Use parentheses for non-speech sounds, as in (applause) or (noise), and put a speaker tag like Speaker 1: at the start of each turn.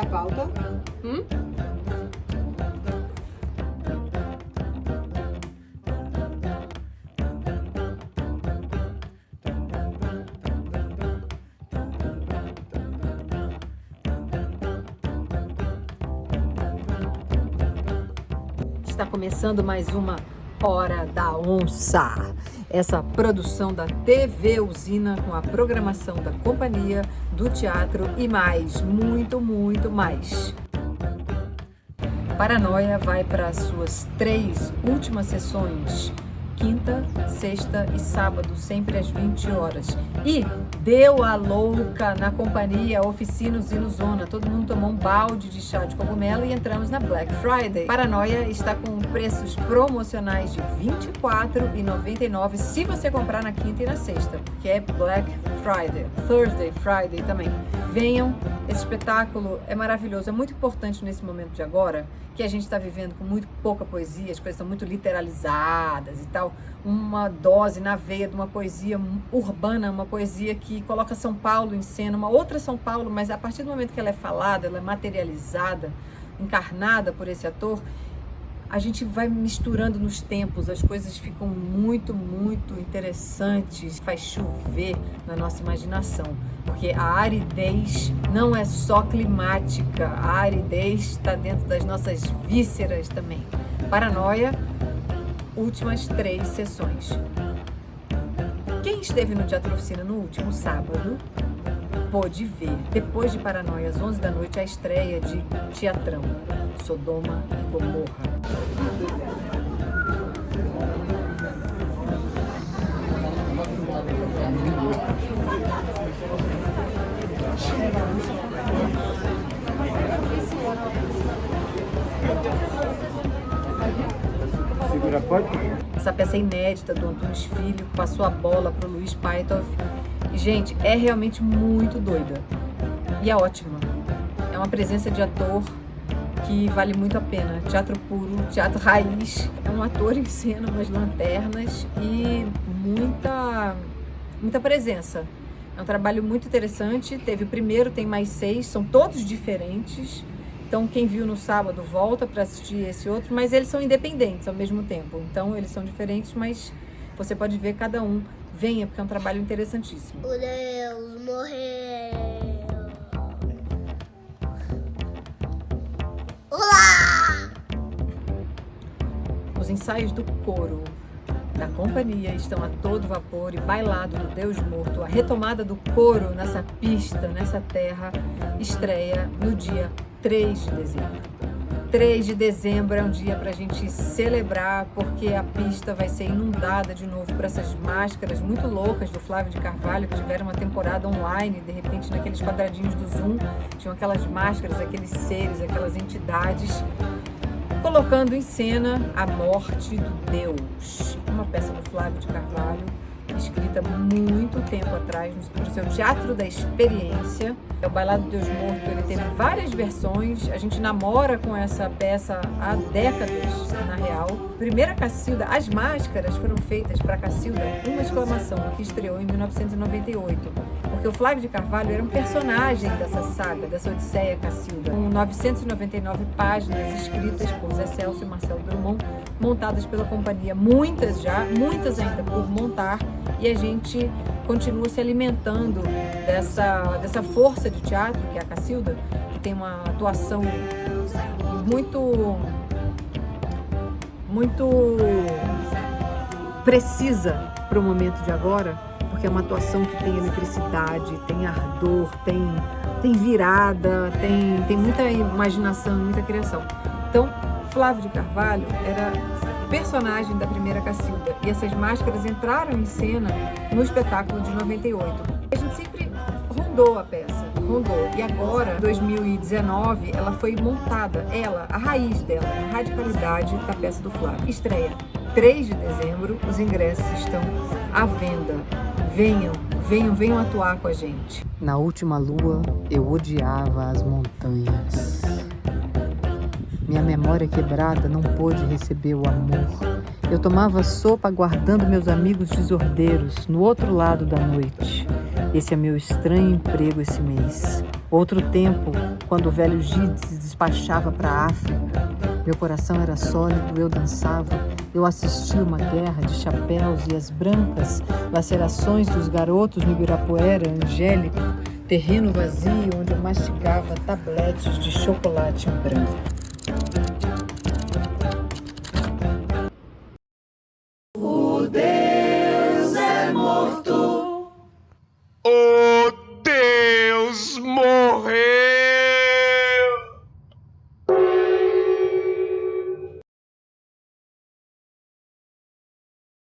Speaker 1: a pauta? Hum? Está começando mais uma Hora da Onça. Essa produção da TV Usina com a programação da companhia, do teatro e mais, muito, muito mais. Paranoia vai para as suas três últimas sessões quinta, sexta e sábado, sempre às 20 horas. E deu a louca na companhia Oficinos Zona. Todo mundo tomou um balde de chá de cogumelo e entramos na Black Friday. Paranoia está com preços promocionais de R$ 24,99 se você comprar na quinta e na sexta, que é Black Friday, Thursday, Friday também. Venham, esse espetáculo é maravilhoso, é muito importante nesse momento de agora, que a gente está vivendo com muito pouca poesia, as coisas estão muito literalizadas e tal, uma dose na veia de uma poesia urbana, uma poesia que coloca São Paulo em cena, uma outra São Paulo, mas a partir do momento que ela é falada, ela é materializada, encarnada por esse ator, a gente vai misturando nos tempos, as coisas ficam muito, muito interessantes, faz chover na nossa imaginação, porque a aridez não é só climática, a aridez está dentro das nossas vísceras também. Paranoia, últimas três sessões. Quem esteve no Teatro Oficina no último sábado pôde ver, depois de Paranoia, às 11 da noite, a estreia de Teatrão, Sodoma e Gomorra. Essa peça é inédita do Antunes Filho, passou a bola para o Luiz Paitov Gente, é realmente muito doida. E é ótima. É uma presença de ator que vale muito a pena. Teatro puro, teatro (laughs) raiz. É um ator em cena, umas lanternas e muita, muita presença. É um trabalho muito interessante. Teve o primeiro, tem mais seis, são todos diferentes. Então, quem viu no sábado volta para assistir esse outro, mas eles são independentes ao mesmo tempo. Então, eles são diferentes, mas você pode ver cada um venha, porque é um trabalho interessantíssimo.
Speaker 2: O Deus morreu. Olá!
Speaker 1: Os ensaios do coro da companhia estão a todo vapor e bailado do Deus Morto. A retomada do coro nessa pista, nessa terra, estreia no dia 3 de dezembro. 3 de dezembro é um dia para a gente celebrar, porque a pista vai ser inundada de novo por essas máscaras muito loucas do Flávio de Carvalho, que tiveram uma temporada online, de repente naqueles quadradinhos do Zoom, tinham aquelas máscaras, aqueles seres, aquelas entidades, colocando em cena a morte do Deus. Flávio de Carvalho, escrita muito tempo atrás no seu Teatro da Experiência. É o Bailado Deus Morto, ele teve várias versões, a gente namora com essa peça há décadas, na real. Primeira Cacilda, as máscaras foram feitas para Cacilda, uma exclamação, que estreou em 1998. Porque o Flávio de Carvalho era um personagem dessa saga, dessa Odisseia Cacilda, com 999 páginas escritas por Zé Celso e Marcelo Drummond, montadas pela companhia, muitas já, muitas ainda por montar, e a gente continua se alimentando dessa, dessa força de teatro, que é a Cacilda, que tem uma atuação muito, muito precisa para o momento de agora, porque é uma atuação que tem eletricidade, tem ardor, tem, tem virada, tem, tem muita imaginação, muita criação. Então, Flávio de Carvalho era personagem da primeira Cacilda. E essas máscaras entraram em cena no espetáculo de 98. A gente sempre rondou a peça, rondou. E agora, em 2019, ela foi montada, ela, a raiz dela, a radicalidade da peça do Flávio. Estreia 3 de dezembro, os ingressos estão à venda. Venham, venham, venham atuar com a gente. Na última lua, eu odiava as montanhas. Minha memória quebrada não pôde receber o amor. Eu tomava sopa aguardando meus amigos desordeiros no outro lado da noite. Esse é meu estranho emprego esse mês. Outro tempo, quando o velho Gide se despachava para a África, meu coração era sólido, eu dançava, eu assistia uma guerra de chapéus e as brancas lacerações dos garotos no Ibirapuera angélico, terreno vazio onde eu mastigava tabletes de chocolate branco. was.